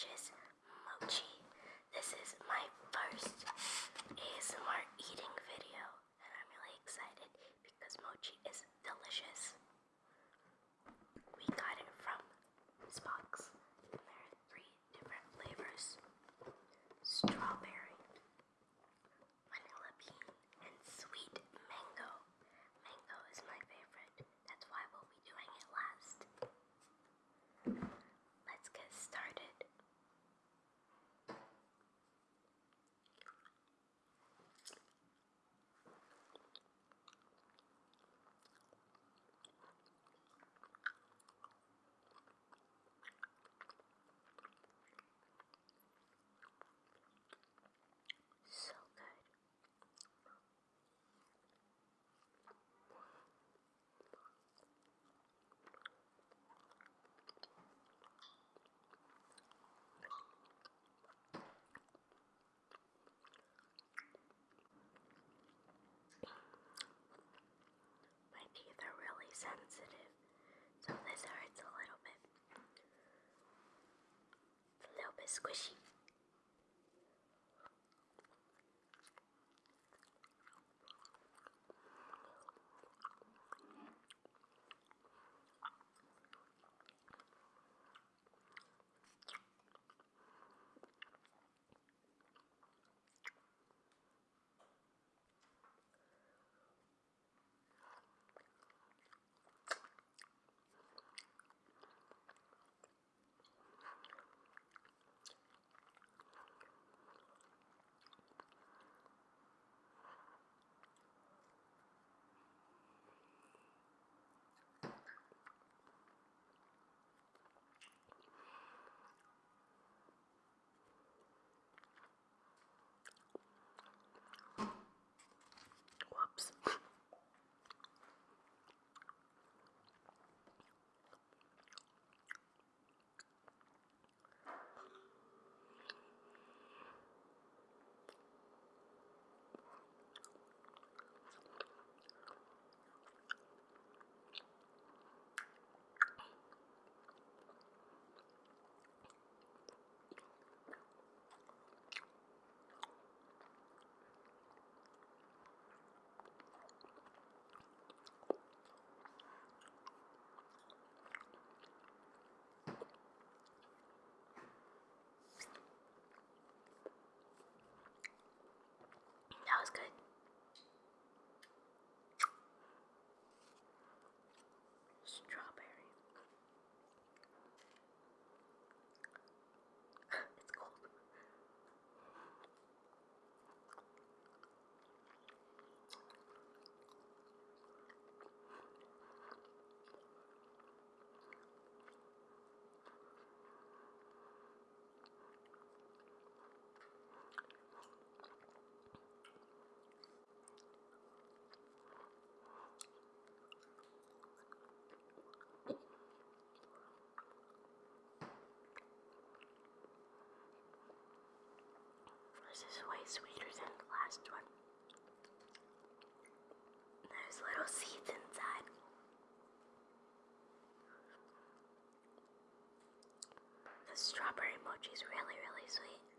dishes squishy. way sweeter than the last one. There's little seeds inside. The strawberry mochi is really, really sweet.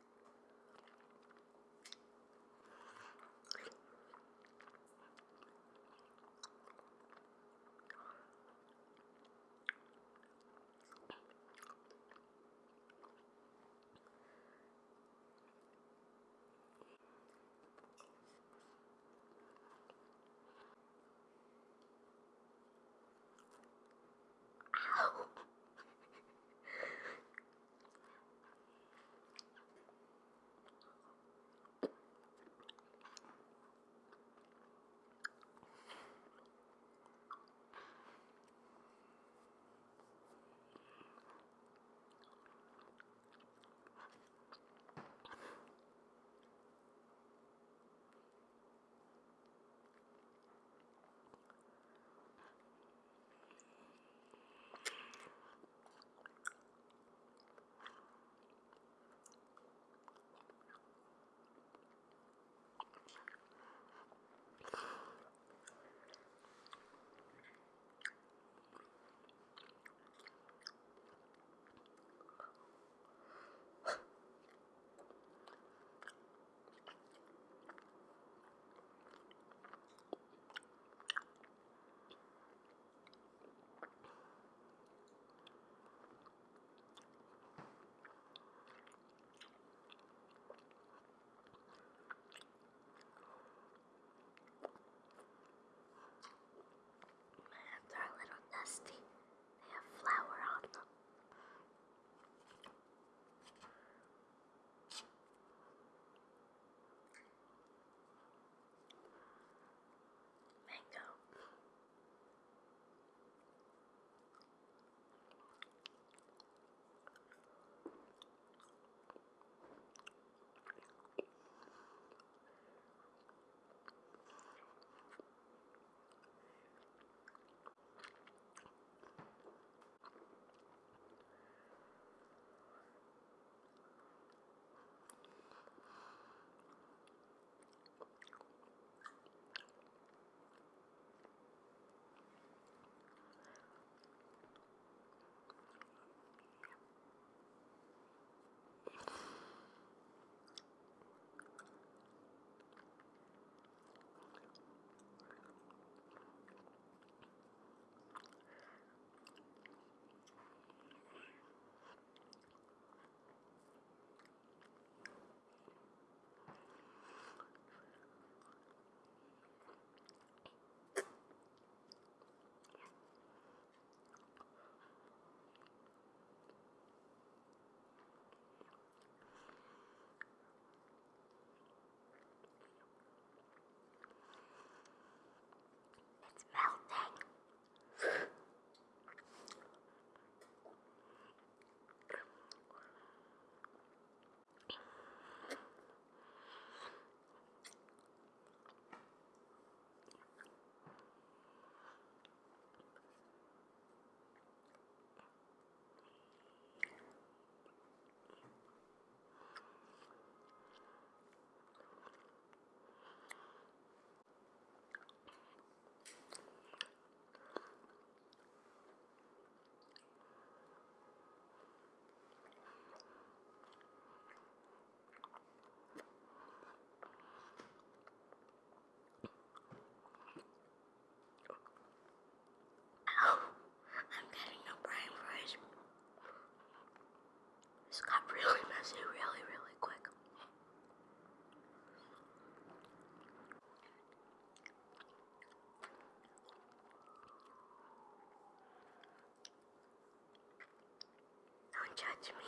chat,